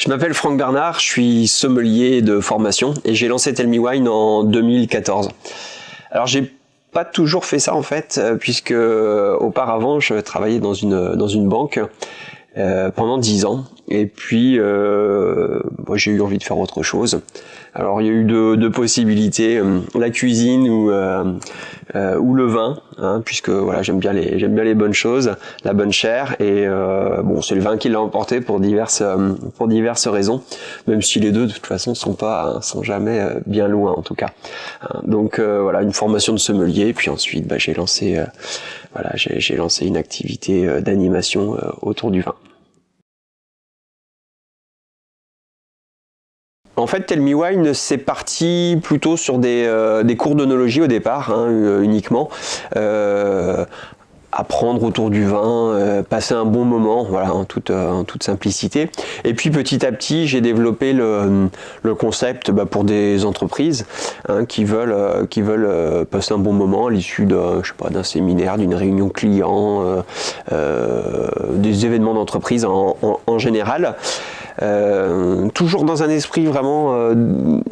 Je m'appelle Franck Bernard, je suis sommelier de formation et j'ai lancé Tell Me Wine en 2014. Alors j'ai pas toujours fait ça en fait, euh, puisque euh, auparavant je travaillais dans une, dans une banque euh, pendant 10 ans. Et puis, euh, j'ai eu envie de faire autre chose. Alors, il y a eu deux, possibilités euh, la cuisine ou ou le vin, hein, puisque voilà, j'aime bien les j'aime bien les bonnes choses, la bonne chair. Et bon, c'est le vin qui l'a emporté pour diverses pour diverses raisons, même si les deux de toute façon sont pas sont jamais bien loin en tout cas. Hein, donc voilà, une formation de sommelier. Puis ensuite, bah, j'ai lancé voilà, j'ai lancé une activité d'animation autour du vin. En fait, Tell Me Wine, c'est parti plutôt sur des, euh, cours d'onologie au départ, hein, euh, uniquement. Euh, apprendre autour du vin, passer un bon moment, voilà, en toute, simplicité. Et puis petit à petit, j'ai développé le, concept bah, pour des entreprises hein, qui veulent, passer un bon moment à l'issue d'un séminaire, d'une réunion client, des événements d'entreprise en, en, général. Euh, toujours dans un esprit vraiment, euh,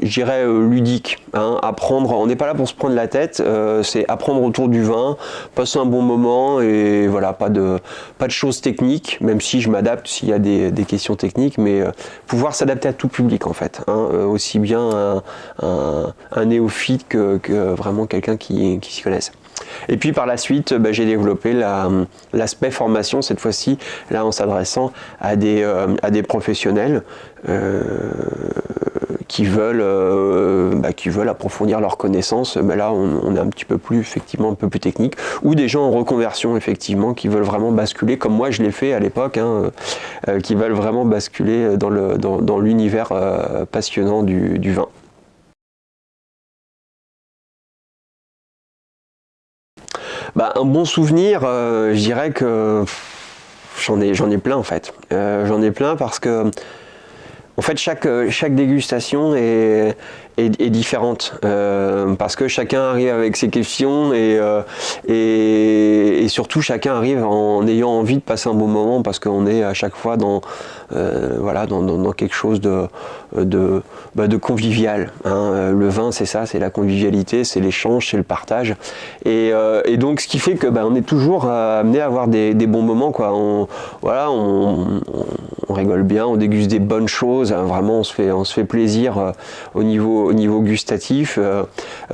je dirais, euh, ludique. Hein, apprendre, on n'est pas là pour se prendre la tête, c'est apprendre autour du vin, passer un bon moment et voilà, pas de, pas de choses techniques, même si je m'adapte s'il y a des, questions techniques, mais pouvoir s'adapter à tout public en fait, hein, aussi bien un, néophyte que, vraiment quelqu'un qui, qui s'y connaisse. Et puis par la suite, bah, j'ai développé l'aspect formation, cette fois-ci, là en s'adressant à, des, euh, professionnels euh, qui, veulent, euh, bah, qui veulent approfondir leurs connaissances. Mais là, on, est un petit peu plus, effectivement, un peu plus technique. Ou des gens en reconversion, effectivement, qui veulent vraiment basculer, comme moi je l'ai fait à l'époque, hein, qui veulent vraiment basculer dans l'univers passionnant du vin. Bah, un bon souvenir, euh, je dirais que j'en ai, ai plein en fait. Euh, j'en ai plein parce que en fait, chaque, chaque dégustation est, est, différente euh, parce que chacun arrive avec ses questions et, et, et, surtout chacun arrive en ayant envie de passer un bon moment parce qu'on est à chaque fois dans, voilà, dans, dans, quelque chose de, de, bah, de convivial. Hein. Le vin, c'est ça, c'est la convivialité, c'est l'échange, c'est le partage. Et, et, donc, ce qui fait que bah, on est toujours amené à avoir des, des bons moments. Quoi. On, voilà, on, on rigole bien, on déguste des bonnes choses, hein, vraiment on se fait, on plaisir euh, au, niveau, au niveau gustatif, euh,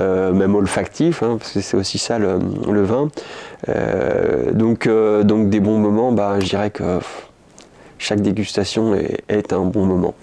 euh, même olfactif, hein, parce que c'est aussi ça le, vin. donc, donc des bons moments, bah, je dirais que chaque dégustation est un bon moment.